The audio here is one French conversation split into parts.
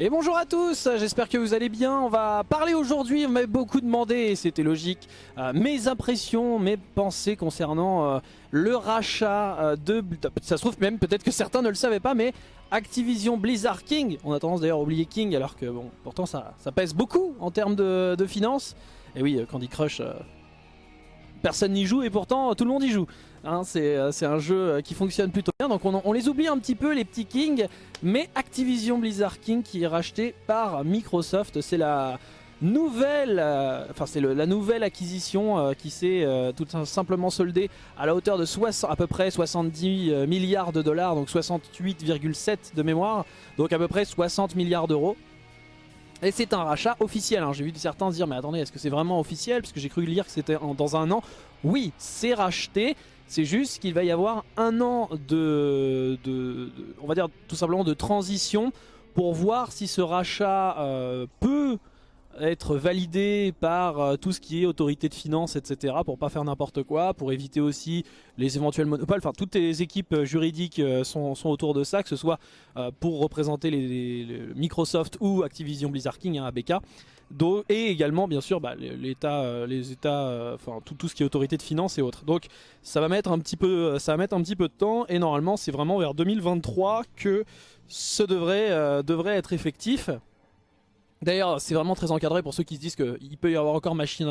Et bonjour à tous, j'espère que vous allez bien. On va parler aujourd'hui, on m'a beaucoup demandé, c'était logique, euh, mes impressions, mes pensées concernant euh, le rachat euh, de... Ça se trouve même, peut-être que certains ne le savaient pas, mais Activision Blizzard King, on a tendance d'ailleurs à oublier King, alors que bon, pourtant ça, ça pèse beaucoup en termes de, de finances. Et oui, Candy Crush, personne n'y joue et pourtant tout le monde y joue. Hein, euh, c'est un jeu euh, qui fonctionne plutôt bien, donc on, les oublie un petit peu les petits Kings, mais Activision Blizzard King qui est racheté par Microsoft, c'est la nouvelle, euh, c'est la nouvelle acquisition qui s'est tout simplement soldée à la hauteur de à peu près 70 milliards de dollars, donc 68,7 de mémoire, donc à peu près 60 milliards d'euros. Et c'est un rachat officiel, hein. j'ai vu certains dire mais attendez est-ce que c'est vraiment officiel? Parce que j'ai cru lire que c'était dans un an. Oui, c'est racheté, c'est juste qu'il va y avoir un an de, on va dire tout simplement de transition pour voir si ce rachat euh, peut être validé par euh, tout ce qui est autorité de finance, etc. pour pas faire n'importe quoi, pour éviter aussi les éventuels monopoles. Enfin, toutes les équipes euh, juridiques sont, autour de ça, que ce soit pour représenter Microsoft ou Activision Blizzard King, hein, ABK. Et également, bien sûr, bah, l'État, les États, enfin tout, tout, ce qui est autorité de finance et autres. Donc, ça va mettre un petit peu, ça va mettre un petit peu de temps. Et normalement, c'est vraiment vers 2023 que ce devrait, devrait être effectif. D'ailleurs, c'est vraiment très encadré pour ceux qui se disent qu'il peut y avoir encore machine,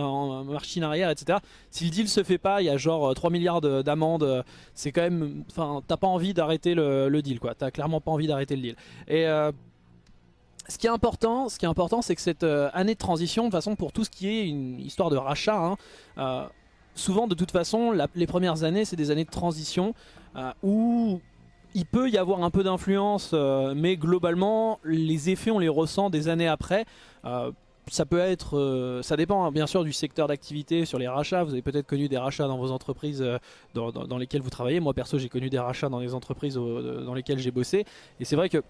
machine arrière, etc. Si le deal se fait pas, il y a genre 3 euh, milliards d'amendes. C'est quand même... Enfin, t'as pas envie d'arrêter le, deal, quoi. T'as clairement pas envie d'arrêter le deal. Et... Euh, ce qui est important, ce qui est important, c'est que cette euh, année de transition, de façon pour tout ce qui est une histoire de rachat, hein, souvent de toute façon, les premières années, c'est des années de transition où il peut y avoir un peu d'influence, euh, mais globalement, les effets, on les ressent des années après. Euh, ça peut être, euh, ça dépend hein, bien sûr du secteur d'activité sur les rachats. Vous avez peut-être connu des rachats dans vos entreprises dans, lesquelles vous travaillez. Moi perso, j'ai connu des rachats dans les entreprises dans lesquelles j'ai bossé. Et c'est vrai que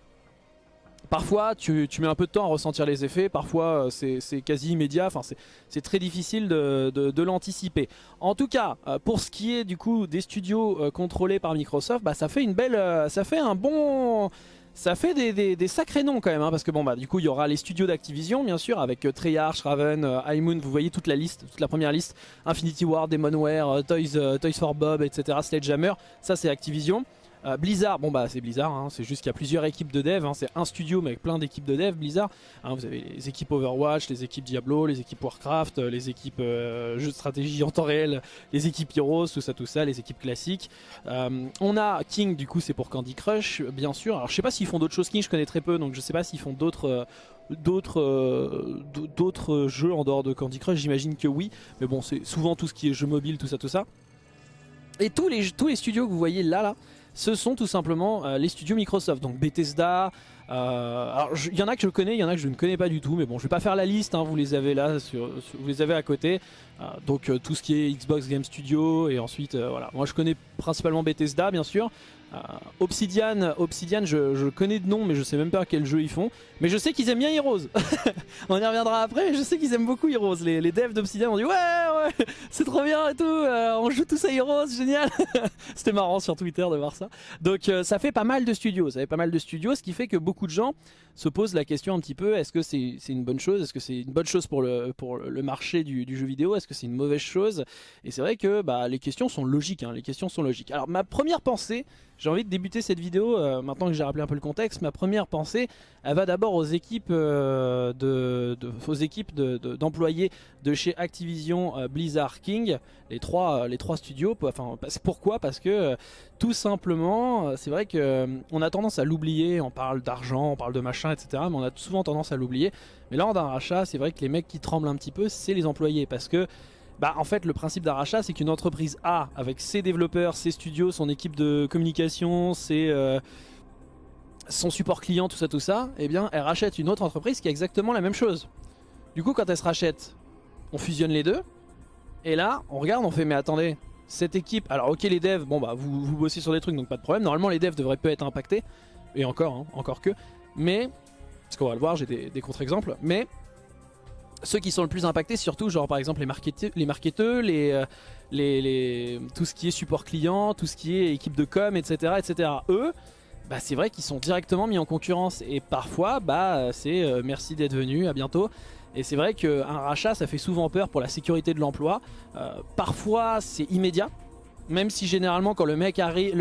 Parfois, tu, mets un peu de temps à ressentir les effets, parfois euh, c'est quasi immédiat, enfin, c'est très difficile de, l'anticiper. En tout cas, euh, pour ce qui est du coup des studios euh, contrôlés par Microsoft, bah, ça fait une belle, ça fait un bon... Ça fait des, sacrés noms quand même, hein, parce que bon bah du coup il y aura les studios d'Activision bien sûr, avec Treyarch, Raven, High Moon, vous voyez toute la liste, toute la première liste, Infinity Ward, Demonware, Toys, Toys for Bob, etc., Sledgehammer, ça c'est Activision. Euh, Blizzard, bon bah c'est Blizzard, hein. c'est juste qu'il y a plusieurs équipes de dev, hein. c'est un studio mais avec plein d'équipes de dev Blizzard. Hein. vous avez les équipes Overwatch, les équipes Diablo, les équipes Warcraft, euh, les équipes euh, jeux de stratégie en temps réel, les équipes Heroes, tout ça tout ça, les équipes classiques. on a King du coup c'est pour Candy Crush bien sûr. Alors je sais pas s'ils font d'autres choses King, je connais très peu donc je sais pas s'ils font d'autres d'autres d'autres jeux en dehors de Candy Crush, j'imagine que oui, mais bon c'est souvent tout ce qui est jeux mobile, tout ça tout ça. Et tous les, tous les studios que vous voyez là, là, ce sont tout simplement euh, les studios Microsoft. Donc Bethesda, euh, il y en a que je connais, il y en a que je ne connais pas du tout, mais bon je vais pas faire la liste, hein, vous les avez là, vous les avez à côté. Euh, donc tout ce qui est Xbox Game Studio et ensuite voilà. Moi je connais principalement Bethesda bien sûr, Obsidian, Obsidian je, connais de nom mais je sais même pas quel jeu ils font. Mais je sais qu'ils aiment bien Heroes. On y reviendra après mais je sais qu'ils aiment beaucoup Heroes. Les, les devs d'Obsidian ont dit ouais ouais c'est trop bien et tout, euh, on joue tous à Heroes, génial. C'était marrant sur Twitter de voir ça. Donc euh, ça fait pas mal de studios, ça fait pas mal de studios, ce qui fait que beaucoup de gens se posent la question un petit peu, est-ce que c'est une bonne chose Est-ce que c'est une bonne chose pour le, pour le marché du, jeu vidéo Est-ce que c'est une mauvaise chose? Et c'est vrai que bah, les questions sont logiques, hein, les questions sont logiques. Alors ma première pensée, j'ai envie de débuter cette vidéo, euh, maintenant que j'ai rappelé un peu le contexte, ma première pensée, elle va d'abord aux équipes euh, de, d'employés de, chez Activision euh, Blizzard King, les trois, les trois studios. Enfin, pourquoi? Parce que tout simplement, c'est vrai qu'on a tendance à l'oublier, on parle d'argent, on parle de machin, etc. Mais on a souvent tendance à l'oublier. Mais lors d'un rachat, c'est vrai que les mecs qui tremblent un petit peu, c'est les employés. Parce que bah en fait le principe d'un rachat c'est qu'une entreprise A avec ses développeurs, ses studios, son équipe de communication, ses, euh, son support client, tout ça tout ça, eh bien elle rachète une autre entreprise qui a exactement la même chose. Du coup quand elle se rachète, on fusionne les deux. Et là on regarde, on fait mais attendez, cette équipe, alors ok les devs, bon bah vous, vous bossez sur des trucs donc pas de problème, normalement les devs devraient pas être impactés, et encore, hein, encore que, mais, parce qu'on va le voir, j'ai des contre-exemples, mais ceux qui sont le plus impactés, surtout genre par exemple les, marketeurs, euh, les, tout ce qui est support client, tout ce qui est équipe de com, etc. etc. Eux, bah, c'est vrai qu'ils sont directement mis en concurrence. Et parfois, bah, c'est euh, merci d'être venu, à bientôt. Et c'est vrai qu'un rachat, ça fait souvent peur pour la sécurité de l'emploi. Euh, parfois, c'est immédiat. Même si généralement, quand le mec arrive,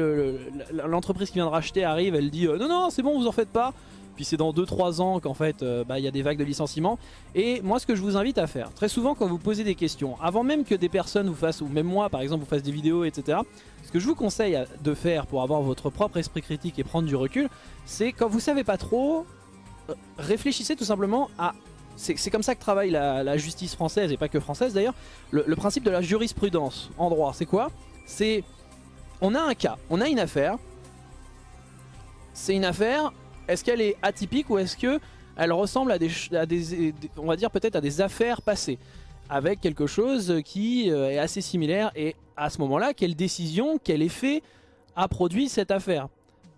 l'entreprise qui vient de racheter arrive, elle dit non, non, c'est bon, vous en faites pas puis c'est dans 2-3 ans qu'en fait bah, il y a des vagues de licenciements. Et moi ce que je vous invite à faire, très souvent quand vous posez des questions, avant même que des personnes vous fassent, ou même moi par exemple vous fasse des vidéos etc, ce que je vous conseille de faire pour avoir votre propre esprit critique et prendre du recul, c'est quand vous savez pas trop, euh, réfléchissez tout simplement à... C'est comme ça que travaille la, justice française, et pas que française d'ailleurs. Le, le, principe de la jurisprudence en droit, c'est quoi? C'est... On a un cas, on a une affaire. C'est une affaire, est-ce qu'elle est atypique ou est-ce que elle ressemble à des, on va peut-être à des affaires passées avec quelque chose qui euh, est assez similaire et à ce moment-là, quelle décision, quel effet a produit cette affaire?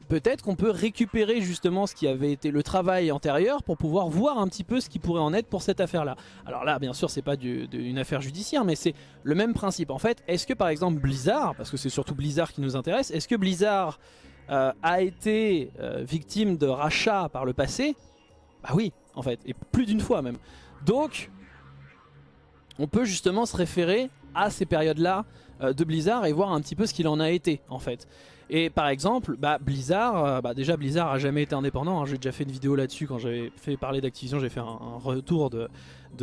Peut-être qu'on peut récupérer justement ce qui avait été le travail antérieur pour pouvoir voir un petit peu ce qui pourrait en être pour cette affaire-là. Alors là, bien sûr, c'est pas une affaire judiciaire, mais c'est le même principe. En fait, est-ce que par exemple Blizzard, parce que c'est surtout Blizzard qui nous intéresse, est-ce que Blizzard euh, a été euh, victime de rachats par le passé Bah oui, en fait, et plus d'une fois même. Donc, on peut justement se référer à ces périodes-là euh, de Blizzard et voir un petit peu ce qu'il en a été en fait. Et par exemple, bah, Blizzard, bah, déjà Blizzard a jamais été indépendant, hein. j'ai déjà fait une vidéo là-dessus quand j'avais fait parler d'Activision, j'ai fait un, retour de,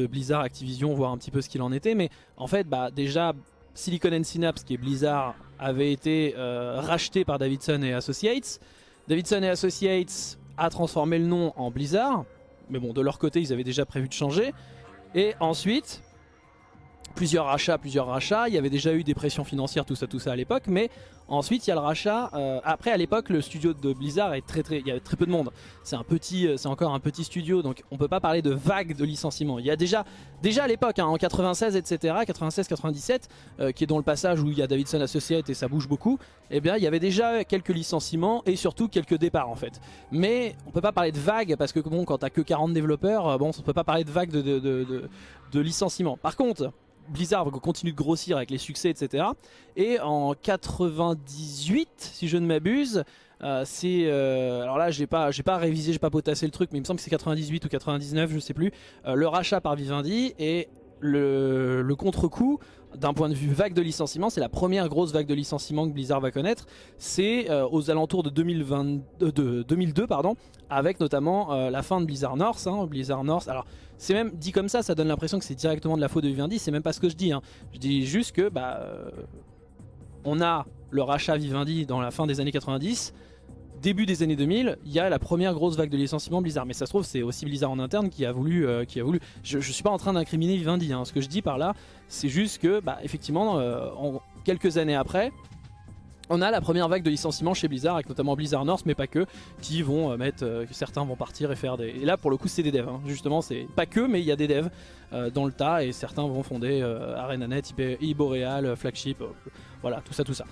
Blizzard Activision, voir un petit peu ce qu'il en était, mais en fait bah, déjà Silicon and Synapse qui est Blizzard avait été euh, racheté par Davidson et Associates. Davidson et Associates a transformé le nom en Blizzard, mais bon de leur côté ils avaient déjà prévu de changer. Et ensuite, plusieurs rachats, plusieurs rachats. Il y avait déjà eu des pressions financières, tout ça, tout ça à l'époque. Mais ensuite, il y a le rachat. Euh, après, à l'époque, le studio de Blizzard est très, très, il y avait très peu de monde. C'est un petit, euh, c'est encore un petit studio, donc on peut pas parler de vague de licenciements. Il y a déjà, déjà à l'époque, hein, en 96, etc., 96, 97, qui est dans le passage où il y a Davidson Associates et ça bouge beaucoup. Eh bien, il y avait déjà quelques licenciements et surtout quelques départs en fait. Mais on peut pas parler de vague parce que bon, quand t'as que 40 développeurs, euh, bon, on peut pas parler de vague de, de, de, de licenciements. Par contre, Blizzard continue de grossir avec les succès, etc. Et en 98, si je ne m'abuse, euh, c'est euh, alors là j'ai pas j'ai pas révisé j'ai pas potassé le truc mais il me semble que c'est 98 ou 99 je sais plus euh, le rachat par Vivendi et le, contre-coup d'un point de vue vague de licenciement, c'est la première grosse vague de licenciement que Blizzard va connaître. C'est aux alentours de, 2020, euh, de 2002, pardon, avec notamment la fin de Blizzard North. Hein, Blizzard North, alors c'est même dit comme ça, ça donne l'impression que c'est directement de la faute de Vivendi. C'est même pas ce que je dis. Hein. Je dis juste que bah, on a le rachat Vivendi dans la fin des années 90 début des années 2000, il y a la première grosse vague de licenciement Blizzard. Mais ça se trouve, c'est aussi Blizzard en interne qui a voulu. Euh, qui a voulu. Je, je suis pas en train d'incriminer Vivendi. Hein. Ce que je dis par là, c'est juste que, bah, effectivement, euh, en, quelques années après, on a la première vague de licenciements chez Blizzard, avec notamment Blizzard North, mais pas que, qui vont euh, mettre, certains vont partir et faire des... Et là, pour le coup, c'est des devs, hein. justement, c'est pas que, mais il y a des devs dans le tas, et certains vont fonder ArenaNet, Iboreal, Flagship, voilà, tout ça, tout ça.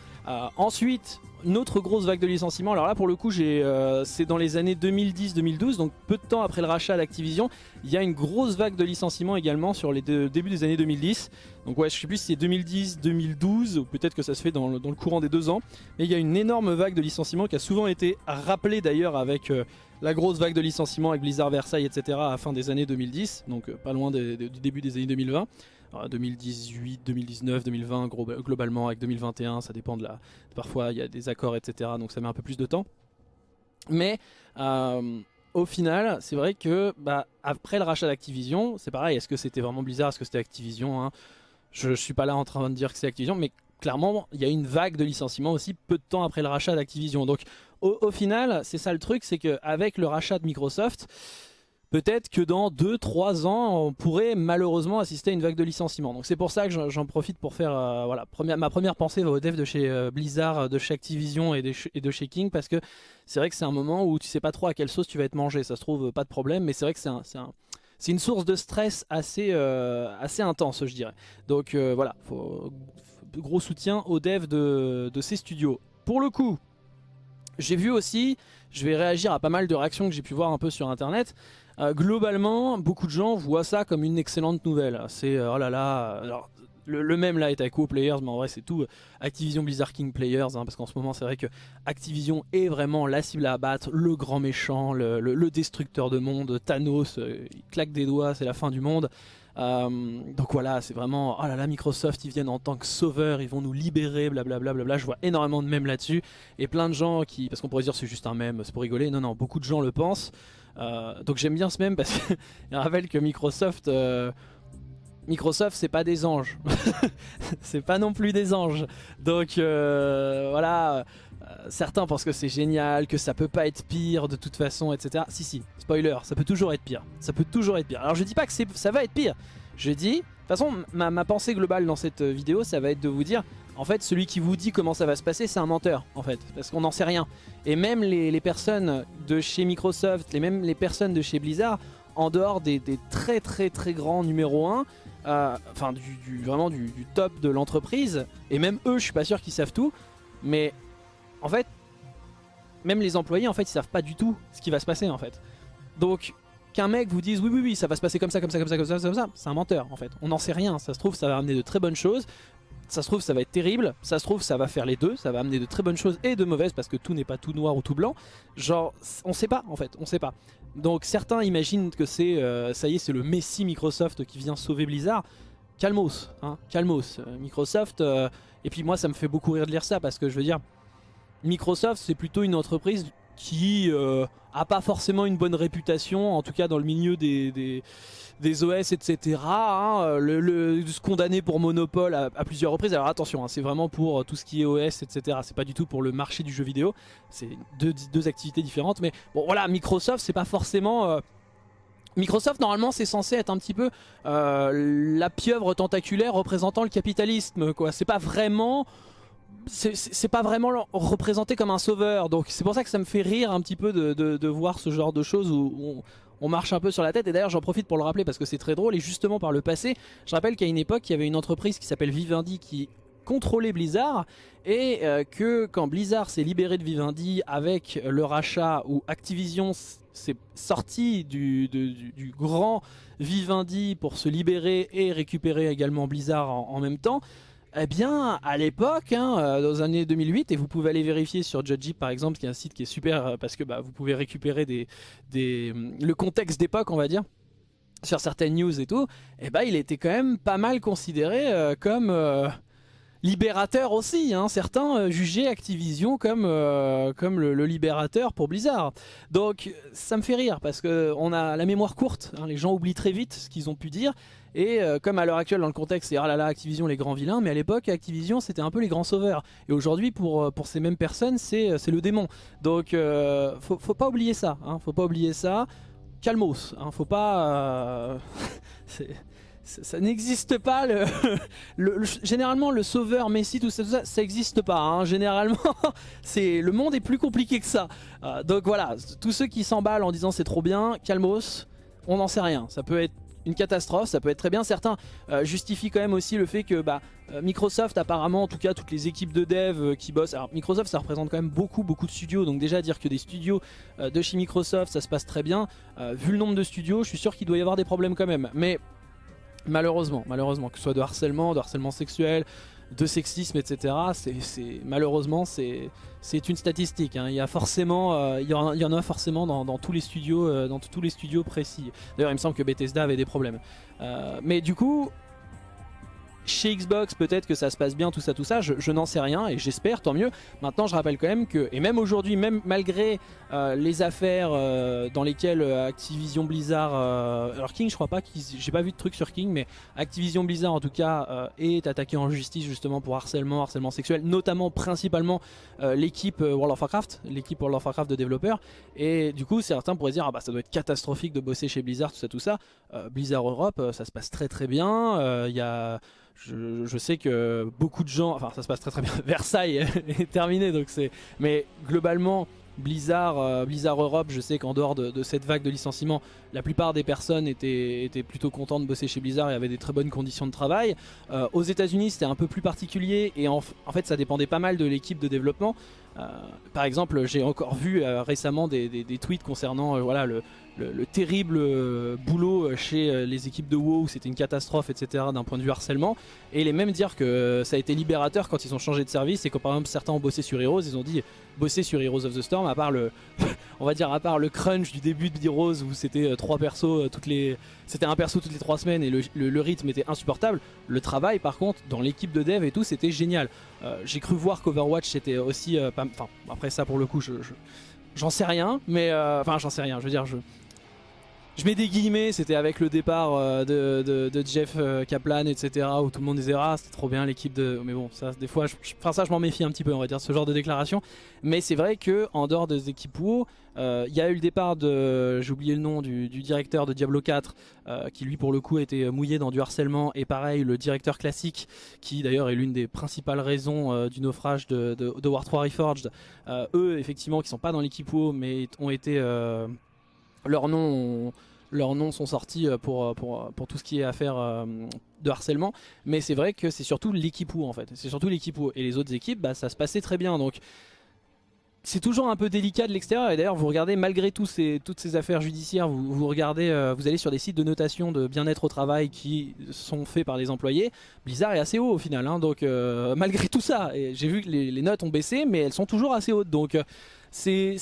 ensuite, une autre grosse vague de licenciements. Alors là, pour le coup, euh, c'est dans les années 2010-2012, donc peu de temps après le rachat d'Activision. Il y a une grosse vague de licenciements également sur les débuts des années 2010. Donc ouais, je sais plus si c'est 2010, 2012, ou peut-être que ça se fait dans le, courant des deux ans. Mais il y a une énorme vague de licenciements qui a souvent été rappelée d'ailleurs avec euh, la grosse vague de licenciements avec Blizzard Versailles, etc. à la fin des années 2010, donc euh, pas loin du début des années 2020. 2018, 2019, 2020 globalement avec 2021 ça dépend de la parfois il y a des accords etc donc ça met un peu plus de temps mais euh, au final c'est vrai que bah, après le rachat d'Activision c'est pareil est-ce que c'était vraiment Blizzard est-ce que c'était Activision hein? Je, je suis pas là en train de dire que c'est Activision mais clairement il y a une vague de licenciements aussi peu de temps après le rachat d'Activision donc au, final c'est ça le truc c'est qu'avec le rachat de Microsoft peut-être que dans 2-3 ans, on pourrait malheureusement assister à une vague de licenciements. Donc c'est pour ça que j'en profite pour faire, euh, voilà, ma première pensée va aux devs de chez euh, Blizzard, de chez Activision et de, chez King, parce que c'est vrai que c'est un moment où tu sais pas trop à quelle sauce tu vas être mangé, ça se trouve pas de problème, mais c'est vrai que c'est une source de stress assez, euh, intense, je dirais. Donc voilà, gros soutien aux devs de, de ces studios. Pour le coup, j'ai vu aussi, je vais réagir à pas mal de réactions que j'ai pu voir un peu sur internet. Euh, globalement, beaucoup de gens voient ça comme une excellente nouvelle. C'est, euh, oh là là, alors, le, même là est à Co-Players, mais en vrai c'est tout Activision Blizzard King Players, hein, parce qu'en ce moment c'est vrai que Activision est vraiment la cible à abattre, le grand méchant, le, destructeur de monde, Thanos, euh, il claque des doigts, c'est la fin du monde. Euh, donc voilà, c'est vraiment, oh là là, Microsoft, ils viennent en tant que sauveurs, ils vont nous libérer, blablabla. Bla bla Je vois énormément de mèmes là-dessus, et plein de gens qui, parce qu'on pourrait dire c'est juste un mème, c'est pour rigoler, non, non, beaucoup de gens le pensent. Euh, donc j'aime bien ce mème parce qu'il rappelle que Microsoft... Microsoft c'est pas des anges. C'est pas non plus des anges. Donc euh, voilà. euh, certains pensent que c'est génial que ça peut pas être pire de toute façon etc si si spoiler ça peut toujours être pire. Ça peut toujours être pire. Alors je dis pas que ça va être pire. Je dis de toute façon ma, pensée globale dans cette vidéo ça va être de vous dire en fait celui qui vous dit comment ça va se passer c'est un menteur en fait parce qu'on n'en sait rien. Et même les, personnes de chez Microsoft les même les personnes de chez Blizzard en dehors des, très très très grands numéro 1 euh, enfin du, vraiment du, top de l'entreprise, et même eux je suis pas sûr qu'ils savent tout, mais en fait, même les employés en fait ils savent pas du tout ce qui va se passer en fait. Donc qu'un mec vous dise oui oui oui ça va se passer comme ça comme ça comme ça comme ça comme ça, c'est un menteur en fait. On n'en sait rien, ça se trouve ça va amener de très bonnes choses, ça se trouve ça va être terrible, ça se trouve ça va faire les deux, ça va amener de très bonnes choses et de mauvaises parce que tout n'est pas tout noir ou tout blanc. Genre on sait pas en fait, on sait pas. Donc certains imaginent que c'est, euh, ça y est, c'est le Messi Microsoft qui vient sauver Blizzard. Calmos, hein, calmos. Euh, Microsoft, euh, et puis moi ça me fait beaucoup rire de lire ça parce que je veux dire, Microsoft c'est plutôt une entreprise qui a pas forcément une bonne réputation, en tout cas dans le milieu des OS, etc. Hein, le, condamner pour monopole à, plusieurs reprises. Alors attention, hein, c'est vraiment pour euh, tout ce qui est OS, etc. C'est pas du tout pour le marché du jeu vidéo. C'est deux, activités différentes. Mais bon, voilà, Microsoft, c'est pas forcément... Euh, Microsoft normalement c'est censé être un petit peu euh, la pieuvre tentaculaire représentant le capitalisme quoi. C'est pas vraiment c'est pas vraiment représenté comme un sauveur donc c'est pour ça que ça me fait rire un petit peu de, de, voir ce genre de choses où, on marche un peu sur la tête. Et d'ailleurs, j'en profite pour le rappeler parce que c'est très drôle. Et justement, par le passé, je rappelle qu'à une époque, il y avait une entreprise qui s'appelle Vivendi qui contrôlait Blizzard et euh, que quand Blizzard s'est libéré de Vivendi avec le rachat où Activision s'est sorti du, du, grand Vivendi pour se libérer et récupérer également Blizzard en même temps, eh bien, à l'époque, hein, euh, dans les années 2008, et vous pouvez aller vérifier sur Judgy par exemple, qui est un site qui est super euh, parce que bah, vous pouvez récupérer des, le contexte d'époque, on va dire, sur certaines news et tout, eh bah, il était quand même pas mal considéré euh, comme libérateur aussi. Hein. Certains euh, jugeaient Activision comme, euh, comme le, libérateur pour Blizzard. Donc ça me fait rire parce qu'on a la mémoire courte. Hein. Les gens oublient très vite ce qu'ils ont pu dire. Et euh, comme à l'heure actuelle dans le contexte c'est ah là là Activision les grands vilains mais à l'époque Activision c'était un peu les grands sauveurs et aujourd'hui pour, pour ces mêmes personnes c'est le démon donc faut, faut, pas oublier ça hein. faut pas oublier ça calmos hein. faut pas ça, n'existe pas. Le, généralement, le sauveur, Messi, tout ça, ça, n'existe pas. Hein. Généralement, c'est le monde est plus compliqué que ça. Euh, donc voilà, tous ceux qui s'emballent en disant c'est trop bien, calmos, on n'en sait rien. Ça peut être une catastrophe, ça peut être très bien. Certains euh, justifient quand même aussi le fait que bah, euh, Microsoft apparemment, en tout cas toutes les équipes de dev qui bossent, alors Microsoft ça représente quand même beaucoup beaucoup de studios, donc déjà dire que des studios de chez Microsoft ça se passe très bien, vu le nombre de studios je suis sûr qu'il doit y avoir des problèmes quand même. Mais Malheureusement, malheureusement, que ce soit de harcèlement, de harcèlement sexuel, de sexisme, etc. C'est malheureusement c'est une statistique. Hein. Il y a forcément, euh, il, y en, a forcément dans, tous les studios, euh, dans tous les studios précis. D'ailleurs, il me semble que Bethesda avait des problèmes. Euh, mais du coup, chez Xbox, peut-être que ça se passe bien, tout ça, tout ça, je, n'en sais rien et j'espère, tant mieux. Maintenant, je rappelle quand même que, et même aujourd'hui, même malgré euh, les affaires euh, dans lesquelles euh, Activision Blizzard, alors King, je crois pas, j'ai pas vu de truc sur King, mais Activision Blizzard en tout cas est attaqué en justice justement pour harcèlement, harcèlement sexuel, notamment principalement l'équipe World of Warcraft, l'équipe World of Warcraft de développeurs. Et du coup, certains pourraient dire, ah bah ça doit être catastrophique de bosser chez Blizzard, tout ça, tout ça. Blizzard Europe, ça se passe très très bien. Il y a je, sais que beaucoup de gens, enfin ça se passe très très bien, Versailles est terminé donc c'est, mais globalement Blizzard, euh, Blizzard Europe, je sais qu'en dehors de, cette vague de licenciements, la plupart des personnes étaient, étaient, plutôt contentes de bosser chez Blizzard et avaient des très bonnes conditions de travail. Euh, aux états unis c'était un peu plus particulier et en, fait ça dépendait pas mal de l'équipe de développement. par exemple, j'ai encore vu récemment des, tweets concernant voilà, le, le, terrible euh, boulot euh, chez euh, les équipes de WoW, c'était une catastrophe, etc. d'un point de vue harcèlement. Et les mêmes dire que ça a été libérateur quand ils ont changé de service et quand par exemple certains ont bossé sur Heroes, ils ont dit bosser sur Heroes of the Storm, à part le, on va dire à part le crunch du début de Heroes où c'était trois persos toutes les, c'était un perso toutes les trois semaines et le, rythme était insupportable. Le travail par contre dans l'équipe de dev et tout, c'était génial. J'ai cru voir qu'Overwatch c'était aussi, enfin après ça pour le coup, je, j'en sais rien, mais enfin j'en sais rien. Je veux dire, je je mets des guillemets, c'était avec le départ euh, de, Jeff euh, Kaplan, etc. Où tout le monde disait ah c'était trop bien l'équipe de. Mais bon, ça des fois, je, enfin ça je m'en méfie un petit peu, on va dire ce genre de déclaration. Mais c'est vrai que en dehors des équipes WoW, euh, il y a eu le départ de, j'ai oublié le nom du, directeur de Diablo 4, qui lui pour le coup était mouillé dans du harcèlement. Et pareil le directeur classique, qui d'ailleurs est l'une des principales raisons du naufrage de, War 3 Reforged. eux effectivement qui sont pas dans l'équipe WoW, mais ont été leurs noms, leurs sont sortis euh, pour, euh, pour, euh, pour, tout ce qui est affaire de harcèlement. Mais c'est vrai que c'est surtout l'équipe où en fait. C'est surtout l'équipe où. Et les autres équipes, bah, ça se passait très bien. Donc c'est toujours un peu délicat de l'extérieur et d'ailleurs vous regardez malgré tout ces, toutes ces affaires judiciaires vous, vous regardez vous allez sur des sites de notation de bien-être au travail qui sont faits par les employés Blizzard est assez haut au final hein. donc malgré tout ça j'ai vu que les, notes ont baissé mais elles sont toujours assez hautes donc c'est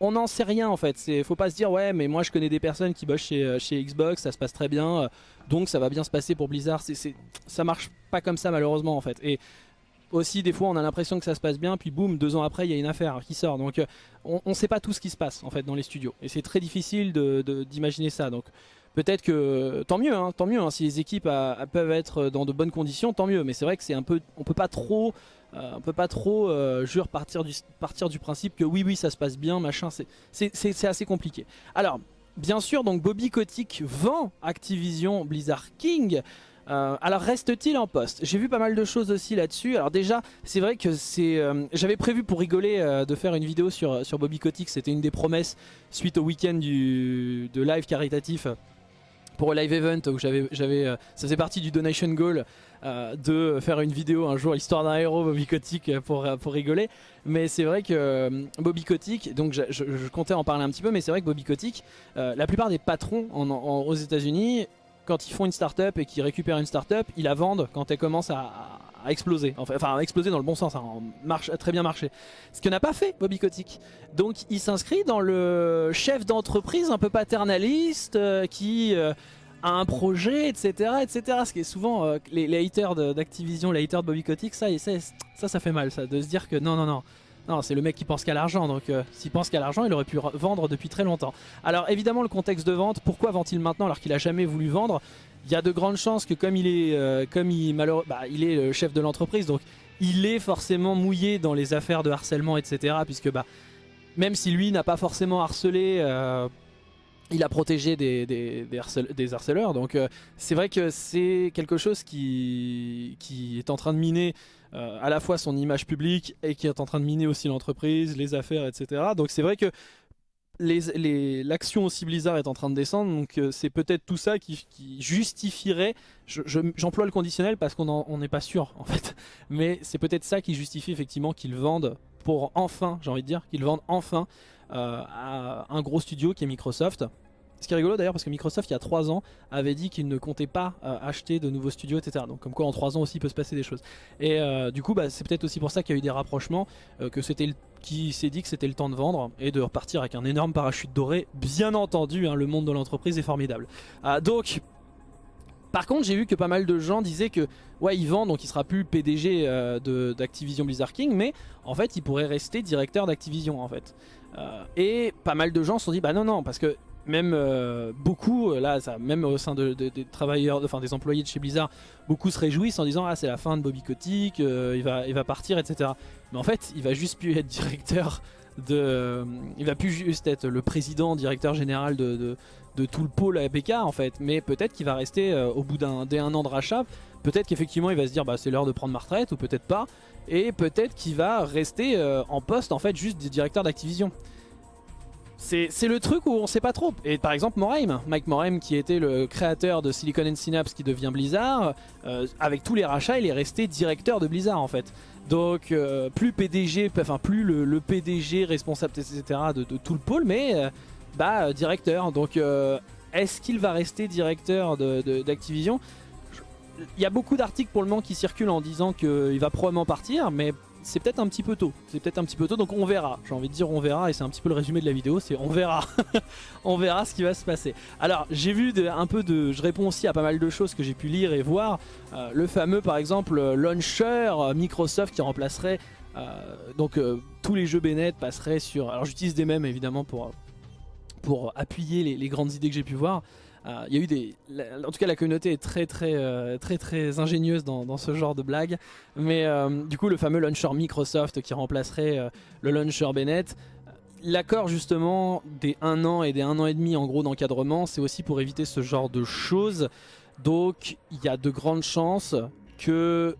on n'en sait rien en fait. Faut pas se dire ouais mais moi je connais des personnes qui bossent chez, euh, Xbox, ça se passe très bien, euh, donc ça va bien se passer pour Blizzard. c'est ça marche pas comme ça malheureusement en fait. Et aussi des fois on a l'impression que ça se passe bien, puis boum, deux ans après il y a une affaire qui sort. Donc euh, on, ne sait pas tout ce qui se passe en fait dans les studios. Et c'est très difficile d'imaginer ça. Donc peut-être que tant mieux, hein, tant mieux. Hein, si les équipes peuvent être dans de bonnes conditions, tant mieux. Mais c'est vrai que c'est un peu, on peut pas trop euh, on peut pas trop euh, jure partir du, partir du principe que oui oui ça se passe bien machin c'est assez compliqué alors bien sûr donc Bobby Kotick vend Activision Blizzard King euh, alors reste-t-il en poste? J'ai vu pas mal de choses aussi là-dessus. Alors déjà, c'est vrai que c'est... J'avais prévu pour rigoler de faire une vidéo sur, sur Bobby Kotick. C'était une des promesses suite au week-end de live caritatif pour Live Event où j'avais, ça faisait partie du donation goal euh, de faire une vidéo un jour histoire d'un héros Bobby Kotick pour, pour rigoler. Mais c'est vrai que euh, Bobby Kotick, donc je, comptais en parler un petit peu, mais c'est vrai que Bobby Kotick, euh, la plupart des patrons aux États-Unis, quand ils font une startup et qu'ils récupèrent une startup, ils la vendent quand elle commence à, exploser. Enfin, à exploser dans le bon sens, hein, marche, très bien marché. Ce que n'a pas fait Bobby Kotick. Donc il s'inscrit dans le chef d'entreprise un peu paternaliste qui à un projet, etc. etc. Ce qui est souvent euh, les, haters d'Activision, les haters de Bobby Kotick, ça, ça, ça, ça fait mal, ça, de se dire que non, non, non. Non, c'est le mec qui pense qu'à l'argent, donc euh, s'il pense qu'à l'argent, il aurait pu vendre depuis très longtemps. Alors évidemment, le contexte de vente, pourquoi vend-il maintenant alors qu'il a jamais voulu vendre? Il y a de grandes chances que comme il est, euh, comme bah, il est le chef de l'entreprise, donc il est forcément mouillé dans les affaires de harcèlement, etc. Puisque bah, même si lui n'a pas forcément harcelé il a protégé des, harceleurs. Donc euh, c'est vrai que c'est quelque chose qui est en train de miner euh, à la fois son image publique et qui est en train de miner aussi l'entreprise, les affaires, etc. Donc c'est vrai que l'action aussi Blizzard est en train de descendre, donc euh, c'est peut-être tout ça qui, justifierait, j'emploie le conditionnel parce qu'on n'est pas sûr en fait, mais c'est peut-être ça qui justifie effectivement qu'ils vendent pour enfin, j'ai envie de dire, qu'ils vendent enfin euh, à un gros studio qui est Microsoft. Ce qui est rigolo d'ailleurs parce que Microsoft il y a 3 ans avait dit qu'il ne comptait pas euh, acheter de nouveaux studios etc. Donc comme quoi en 3 ans aussi peut se passer des choses. Et euh, du coup bah, c'est peut-être aussi pour ça qu'il y a eu des rapprochements, que c'était qui s'est dit que c'était le temps de vendre et de repartir avec un énorme parachute doré. Bien entendu hein, le monde de l'entreprise est formidable. donc par contre j'ai vu que pas mal de gens disaient que ouais il vend donc il sera plus PDG d'Activision Blizzard King mais en fait il pourrait rester directeur d'Activision en fait. Euh, et pas mal de gens se sont dit bah non non parce que même euh, beaucoup, euh, là, même au sein des travailleurs, enfin des employés de chez Blizzard, beaucoup se réjouissent en disant ah c'est la fin de Bobby Kotick, il va, il va partir, etc. Mais en fait, il va juste plus être directeur de, il va plus juste être le président, directeur général de, tout le pôle APK en fait. Mais peut-être qu'il va rester au bout d'un un an de rachat, peut-être qu'effectivement il va se dire bah c'est l'heure de prendre ma retraite ou peut-être pas et peut-être qu'il va rester euh, en poste en fait juste directeur d'Activision. C'est le truc où on sait pas trop. Et par exemple Morheim, Mike Morheim qui était le créateur de Silicon Synapse qui devient Blizzard, euh, avec tous les rachats il est resté directeur de Blizzard en fait. Donc euh, plus PDG, enfin plus le, PDG responsable de, tout le pôle, mais euh, bah directeur. Donc est-ce qu'il va rester directeur d'Activision? Il y a beaucoup d'articles pour le moment qui circulent en disant qu'il va probablement partir, mais c'est peut-être un petit peu tôt. C'est peut-être un petit peu tôt, donc on verra. J'ai envie de dire on verra, et c'est un petit peu le résumé de la vidéo, c'est on verra. on verra ce qui va se passer. Alors, j'ai vu un peu de... Je réponds aussi à pas mal de choses que j'ai pu lire et voir. Euh, le fameux, par exemple, launcher euh, Microsoft qui remplacerait... Euh, donc, tous les jeux Bennett passeraient sur... Alors, j'utilise des mêmes, évidemment, pour, pour appuyer les, les grandes idées que j'ai pu voir. Euh, il y a eu des, en tout cas la communauté est très très euh, très très ingénieuse dans, ce genre de blague. Mais euh, du coup le fameux launcher Microsoft qui remplacerait le launcher Bennett, l'accord justement des 1 an et des 1 an et demi en gros d'encadrement, c'est aussi pour éviter ce genre de choses. Donc il y a de grandes chances que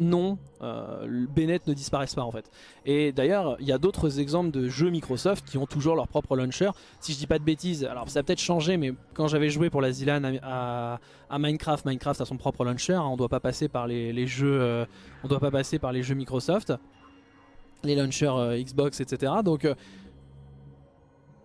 non, euh, Bennett ne disparaissent pas en fait. Et d'ailleurs, il y a d'autres exemples de jeux Microsoft qui ont toujours leur propre launcher. Si je dis pas de bêtises, alors ça a peut-être changé, mais quand j'avais joué pour la Zilan à, Minecraft, Minecraft a son propre launcher. Hein. on doit pas passer par les, jeux, euh, doit pas passer par les jeux Microsoft, les launchers euh, Xbox, etc. Donc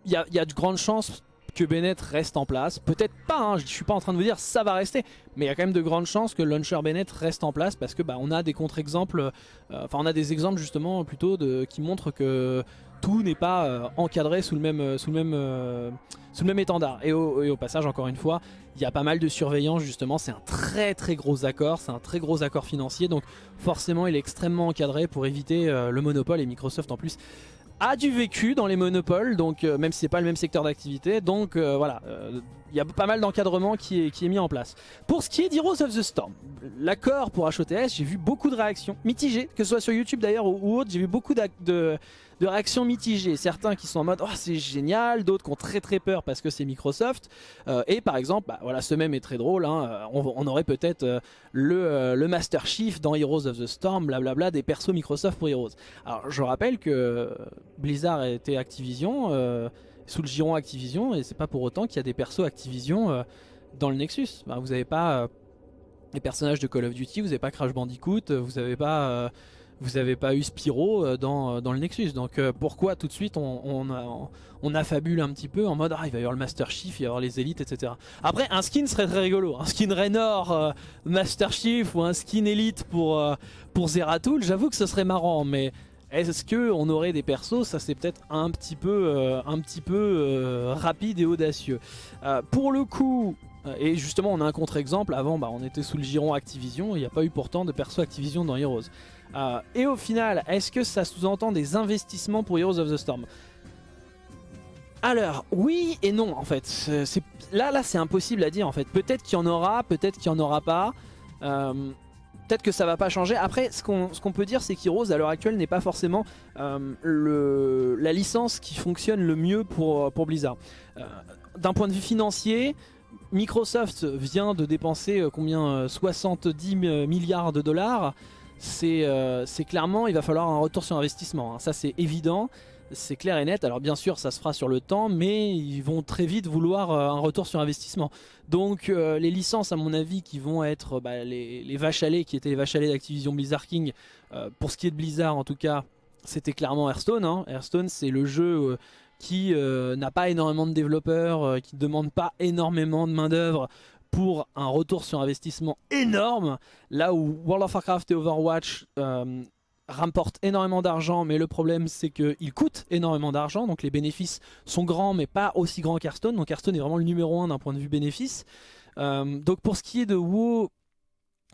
il y, y a de grandes chances que Bennett reste en place. Peut-être pas, hein, je suis pas en train de vous dire ça va rester, mais il y a quand même de grandes chances que Launcher Bennett reste en place parce que bah, on a des contre-exemples, euh, enfin on a des exemples justement plutôt de, qui montrent que tout n'est pas euh, encadré sous le même, euh, sous le même, sous le même étendard. Et au, passage, encore une fois, il y a pas mal de surveillance justement, c'est un très très gros accord, c'est un très gros accord financier, donc forcément il est extrêmement encadré pour éviter le monopole et Microsoft en plus a du vécu dans les monopoles, donc euh, même si c'est pas le même secteur d'activité, donc euh, voilà, il euh, y a pas mal d'encadrement qui est, qui est mis en place. Pour ce qui est d'Heroes of the Storm, l'accord pour HOTS, j'ai vu beaucoup de réactions mitigées, que ce soit sur YouTube d'ailleurs ou, autre, j'ai vu beaucoup de, de réactions mitigées. Certains qui sont en mode oh, c'est génial, d'autres qui ont très très peur parce que c'est Microsoft. Euh, et par exemple, bah, voilà, ce même est très drôle. Hein, euh, on, aurait peut-être euh, le, le, Master Chief dans Heroes of the Storm, blablabla, des persos Microsoft pour Heroes. Alors je rappelle que Blizzard était Activision, sous le giron Activision, et c'est pas pour autant qu'il y a des persos Activision dans le Nexus. vous n'avez pas les personnages de Call of Duty, vous n'avez pas Crash Bandicoot, vous n'avez pas vous n'avez pas eu Spyro euh, dans, euh, dans le Nexus. Donc euh, pourquoi tout de suite on, on, affabule un petit peu en mode ah il va y avoir le Master Chief, il va y avoir les élites, etc. Après un skin serait très rigolo, un skin Raynor Master Chief ou un skin élite pour, pour Zeratul, j'avoue que ce serait marrant, mais est-ce qu'on aurait des persos? Ça c'est peut-être un petit peu, un petit peu rapide et audacieux. pour le coup, et justement on a un contre-exemple, avant bah, on était sous le giron Activision, il n'y a pas eu pourtant de perso Activision dans Heroes. Euh, et au final, est-ce que ça sous-entend des investissements pour Heroes of the Storm? Alors, oui et non en fait. Là, là c'est impossible à dire en fait. Peut-être qu'il y en aura, peut-être qu'il n'y en aura pas. Euh, peut-être que ça va pas changer. Après, ce qu'on peut dire, c'est qu'Heroes à l'heure actuelle n'est pas forcément euh, la licence qui fonctionne le mieux pour, pour Blizzard. D'un point de vue financier, Microsoft vient de dépenser combien 70 milliards de dollars euh, c'est clairement, il va falloir un retour sur investissement. Hein. Ça, c'est évident, c'est clair et net. Alors bien sûr, ça se fera sur le temps, mais ils vont très vite vouloir euh, un retour sur investissement. Donc euh, les licences, à mon avis, qui vont être bah, les, vaches à lait, qui étaient les vaches à lait d'Activision Blizzard King, pour ce qui est de Blizzard en tout cas, c'était clairement Hearthstone. Hein. Hearthstone, c'est le jeu qui n'a pas énormément de développeurs, qui ne demande pas énormément de main d'œuvre pour un retour sur investissement énorme, là où World of Warcraft et Overwatch euh, rapportent énormément d'argent, mais le problème c'est qu'ils coûtent énormément d'argent, donc les bénéfices sont grands mais pas aussi grands qu'Hearthstone, donc Hearthstone est vraiment le numéro 1 d'un point de vue bénéfice. Euh, donc pour ce qui est de WoW,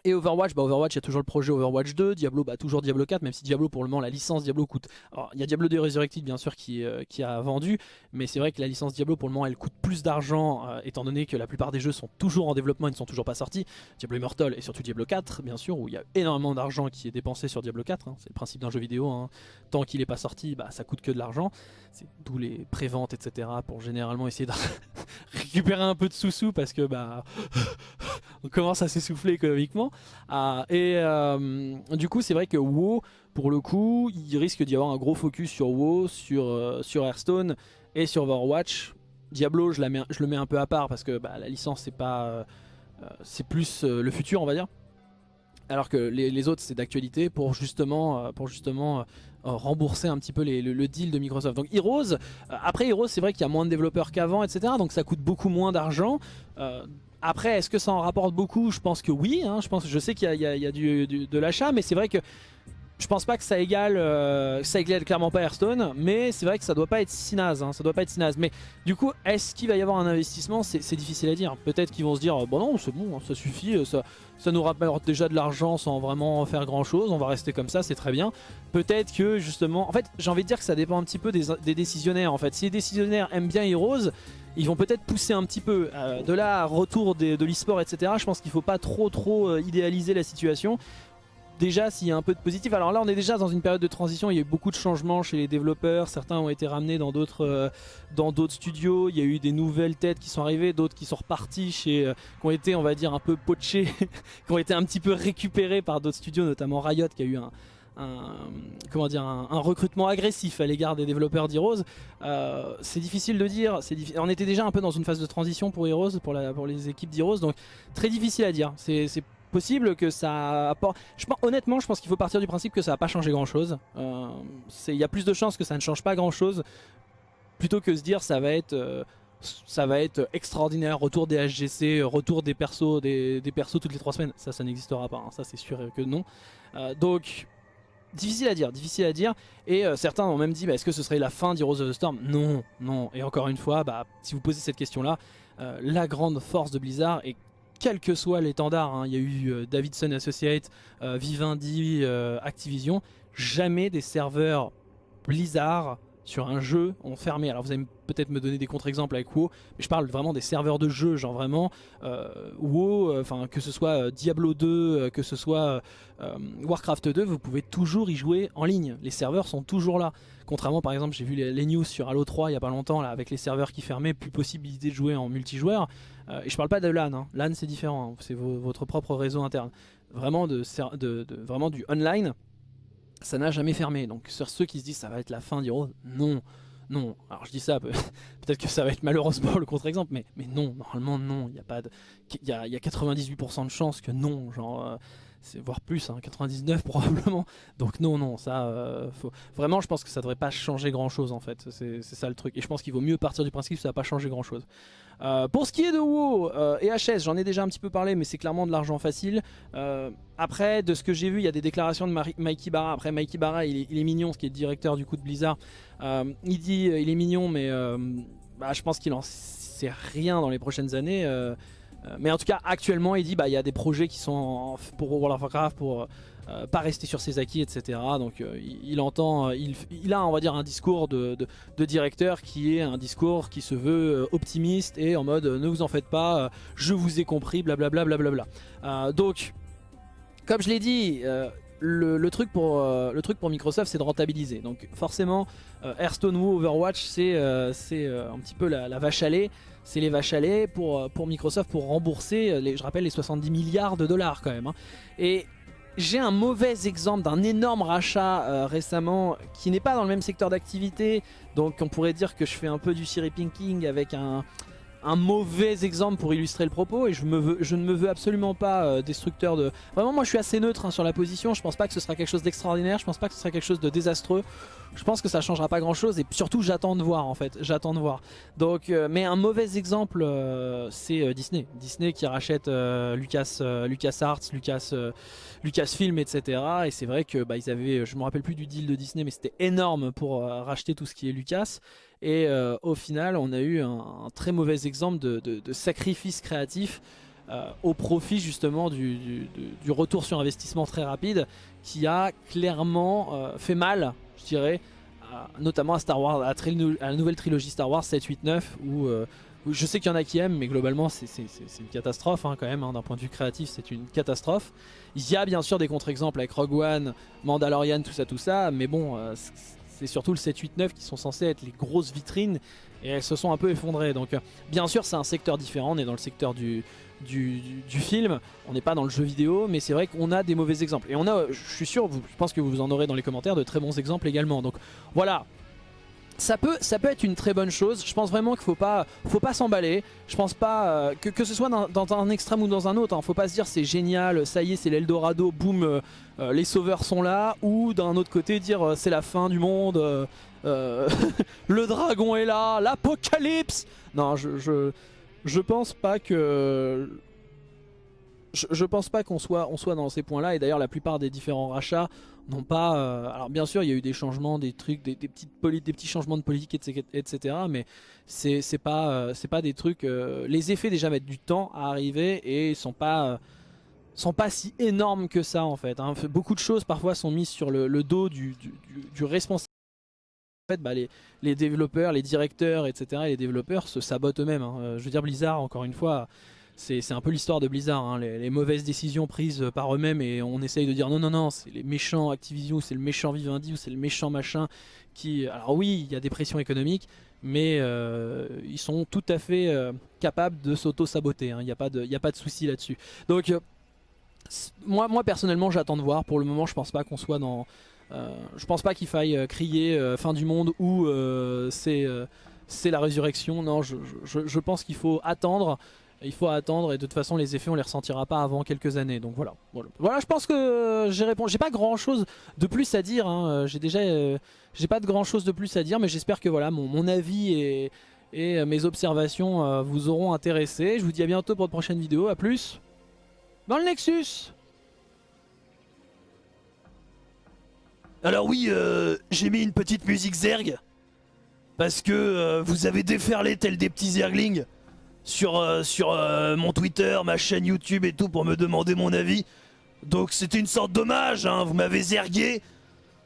et Overwatch, bah Overwatch, il y a toujours le projet Overwatch 2, Diablo, bah toujours Diablo 4, même si Diablo pour le moment la licence Diablo coûte. Alors il y a Diablo 2 Resurrected bien sûr qui, euh, qui a vendu, mais c'est vrai que la licence Diablo pour le moment elle coûte plus d'argent euh, étant donné que la plupart des jeux sont toujours en développement et ne sont toujours pas sortis. Diablo Immortal et surtout Diablo 4 bien sûr où il y a énormément d'argent qui est dépensé sur Diablo 4, hein. c'est le principe d'un jeu vidéo, hein. tant qu'il n'est pas sorti bah ça coûte que de l'argent, c'est d'où les préventes etc pour généralement essayer de récupérer un peu de sous-sous parce que bah on commence à s'essouffler économiquement. Ah, et euh, du coup, c'est vrai que WoW, pour le coup, il risque d'y avoir un gros focus sur WoW, sur, euh, sur Hearthstone Et sur Overwatch, Diablo, je, le mets un peu à part parce que bah, la licence, c'est pas, euh, c'est plus euh, le futur, on va dire. Alors que les, autres, c'est d'actualité pour justement, pour justement rembourser un petit peu le, deal de Microsoft. Donc Heroes, après Heroes, c'est vrai qu'il y a moins de développeurs qu'avant, etc. Donc ça coûte beaucoup moins d'argent. Après, est-ce que ça en rapporte beaucoup? Je pense que oui. Hein. je, pense, je sais qu'il y a, du, de l'achat, mais c'est vrai que je pense pas que ça égale, euh, ça égale clairement pas Hearthstone, mais c'est vrai que ça doit pas être si naze, hein, ça doit pas être si naze. Mais du coup, est-ce qu'il va y avoir un investissement? C'est difficile à dire. Peut-être qu'ils vont se dire, bon non, c'est bon, ça suffit, ça, ça nous rapporte déjà de l'argent sans vraiment faire grand chose, on va rester comme ça, c'est très bien. Peut-être que justement, en fait, j'ai envie de dire que ça dépend un petit peu des, décisionnaires. En fait, si les décisionnaires aiment bien Heroes, ils vont peut-être pousser un petit peu. Euh, de là, retour de, l'e-sport, etc. Je pense qu'il faut pas trop trop euh, idéaliser la situation déjà s'il y a un peu de positif. Alors là on est déjà dans une période de transition, il y a eu beaucoup de changements chez les développeurs, certains ont été ramenés dans d'autres euh, studios, il y a eu des nouvelles têtes qui sont arrivées, d'autres qui sont repartis chez qui ont été on va dire un peu pochés, qui ont été un petit peu récupérés par d'autres studios, notamment Riot qui a eu un, comment dire, un, recrutement agressif à l'égard des développeurs d'Heroes. Euh, c'est difficile de dire, on était déjà un peu dans une phase de transition pour Heroes, pour, les équipes d'Heroes, donc très difficile à dire. C'est possible que ça apporte... Je pense, honnêtement, je pense qu'il faut partir du principe que ça va pas changer grand chose. Euh, il y a plus de chances que ça ne change pas grand chose plutôt que se dire ça va être... Euh, ça va être extraordinaire, retour des HGC, retour des persos, des, persos toutes les trois semaines. Ça, ça n'existera pas, hein. ça c'est sûr que non. Donc, difficile à dire, difficile à dire. Et certains ont même dit, bah, est-ce que ce serait la fin d'Heroes of the Storm? Non, non. Et encore une fois, bah, si vous posez cette question-là, la grande force de Blizzard est quel que soit l'étendard, hein. il y a eu euh, Davidson Associates, euh, Vivendi, euh, Activision, jamais des serveurs Blizzard sur un jeu ont fermé. Alors vous allez peut-être me donner des contre-exemples avec WoW, mais je parle vraiment des serveurs de jeu, genre vraiment WoW, enfin que ce soit Diablo 2, que ce soit Warcraft 2, vous pouvez toujours y jouer en ligne. Les serveurs sont toujours là. Contrairement par exemple, j'ai vu les, news sur Halo 3 il y a pas longtemps là, avec les serveurs qui fermaient, plus possibilité de jouer en multijoueur. Euh, et je parle pas de LAN, hein. LAN c'est différent, hein. c'est votre propre réseau interne. Vraiment, de, vraiment du online, ça n'a jamais fermé. Donc sur ceux qui se disent ça va être la fin d'Heroes, non. Non, alors je dis ça, peut-être que ça va être malheureusement le contre-exemple, mais, mais non, normalement non, il y a pas de, il y a, 98% de chances que non, genre, euh, voire plus, 99 hein, probablement. Donc non, non, ça, euh, vraiment, je pense que ça devrait pas changer grand chose en fait. C'est ça le truc. Et je pense qu'il vaut mieux partir du principe que ça va pas changer grand chose. Euh, pour ce qui est de WoW euh, et HS, j'en ai déjà un petit peu parlé, mais c'est clairement de l'argent facile. après, de ce que j'ai vu, il y a des déclarations de Mikey Barra. Après, Mikey Barra, il est, mignon, ce qui est directeur du coup de Blizzard. il dit, il est mignon, mais bah, je pense qu'il en sait rien dans les prochaines années. Euh, mais en tout cas, actuellement, il dit bah il y a des projets qui sont pour World of Warcraft pour euh, pas rester sur ses acquis, etc. Donc euh, il, entend, il, a on va dire un discours de, directeur qui est un discours qui se veut optimiste et en mode ne vous en faites pas, je vous ai compris, blablabla. Bla, donc, comme je l'ai dit, le, truc pour, Microsoft c'est de rentabiliser. Donc forcément, Hearthstone ou Overwatch c'est un petit peu la, vache à lait c'est les vaches à lait pour, euh, Microsoft pour rembourser, euh, les, je rappelle, les 70 milliards de dollars quand même. Hein. Et j'ai un mauvais exemple d'un énorme rachat euh, récemment qui n'est pas dans le même secteur d'activité. Donc on pourrait dire que je fais un peu du Siri Pinking avec un, un mauvais exemple pour illustrer le propos et je, ne me veux absolument pas euh, destructeur de... Vraiment moi je suis assez neutre hein, sur la position, je pense pas que ce sera quelque chose d'extraordinaire, je pense pas que ce sera quelque chose de désastreux, je pense que ça changera pas grand chose et surtout j'attends de voir en fait, j'attends de voir. Donc, euh, mais un mauvais exemple euh, c'est Disney, Disney qui rachète Lucas, Lucas Arts, Lucas, Lucasfilm etc. Et c'est vrai que bah, ils avaient, je me rappelle plus du deal de Disney mais c'était énorme pour racheter tout ce qui est Lucas. Et euh, au final, on a eu un, très mauvais exemple de, sacrifice créatif euh, au profit justement du, retour sur investissement très rapide qui a clairement euh, fait mal, je dirais, notamment à Star Wars, à, la nouvelle trilogie Star Wars 7, 8, 9, où je sais qu'il y en a qui aiment, mais globalement c'est une catastrophe hein, quand même, hein, d'un point de vue créatif c'est une catastrophe. Il y a bien sûr des contre-exemples avec Rogue One, Mandalorian, tout ça, tout ça, mais bon, c'est surtout le 7-8-9 qui sont censés être les grosses vitrines et elles se sont un peu effondrées. Donc euh, bien sûr c'est un secteur différent, on est dans le secteur du, du, film, on n'est pas dans le jeu vidéo, mais c'est vrai qu'on a des mauvais exemples. Et on a, je suis sûr, je pense que vous en aurez dans les commentaires, de très bons exemples également. Donc voilà, ça peut, ça peut être une très bonne chose. Je pense vraiment qu'il faut pas, faut pas s'emballer. Je pense pas euh, que, que ce soit dans, un extrême ou dans un autre. Hein. Faut pas se dire c'est génial, ça y est, c'est l'Eldorado, boum, euh, euh, les sauveurs sont là. Ou d'un autre côté dire c'est la fin du monde, le dragon est là, l'apocalypse. Non, je, je, je pense pas que je, pense pas qu'on soit, on soit dans ces points-là. Et d'ailleurs, la plupart des différents rachats n'ont pas... Euh, alors bien sûr, il y a eu des changements, des trucs, des, petits changements de politique, etc. mais c'est pas, euh, pas des trucs... Euh, les effets déjà mettent du temps à arriver et sont pas... sont pas si énormes que ça en fait. Hein. Beaucoup de choses parfois sont mises sur le, dos du, responsable. En fait, bah, les, les, développeurs, les directeurs, etc. et les développeurs se sabotent eux-mêmes. Hein. Je veux dire, Blizzard, encore une fois, c'est un peu l'histoire de Blizzard, hein. les, mauvaises décisions prises par eux-mêmes et on essaye de dire non non non c'est les méchants Activision ou c'est le méchant Vivendi ou c'est le méchant machin qui... Alors oui il y a des pressions économiques mais euh, ils sont tout à fait euh, capables de s'auto-saboter, hein. il n'y a, pas de, souci là-dessus. Donc euh, moi, personnellement j'attends de voir, pour le moment je pense pas qu'on soit dans... je pense pas qu'il faille crier fin du monde ou c'est la résurrection, non je pense qu'il faut attendre il faut attendre et de toute façon les effets on les ressentira pas avant quelques années. Donc voilà. Voilà, je pense que j'ai répondu. J'ai pas grand chose de plus à dire hein. euh, j'ai déjà euh, j'ai pas de grand chose de plus à dire mais j'espère que voilà mon, avis et, et, euh, mes observations vous auront intéressé. Je vous dis à bientôt pour de prochaines vidéos. À plus. Dans le Nexus. Alors oui j'ai mis une petite musique zerg parce que vous avez déferlé tel des petits zerglings sur, euh, sur euh, mon Twitter, ma chaîne YouTube et tout pour me demander mon avis. Donc c'était une sorte d'hommage, hein. vous m'avez zergué,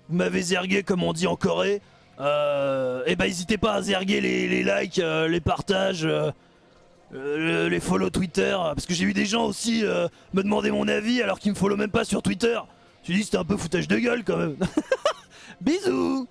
vous m'avez zergué comme on dit en Corée. Euh, et bah n'hésitez pas à zerguer les, likes, les partages, les follow Twitter, parce que j'ai eu des gens aussi me demander mon avis alors qu'ils me follow même pas sur Twitter. Je dit c'était un peu foutage de gueule quand même. Bisous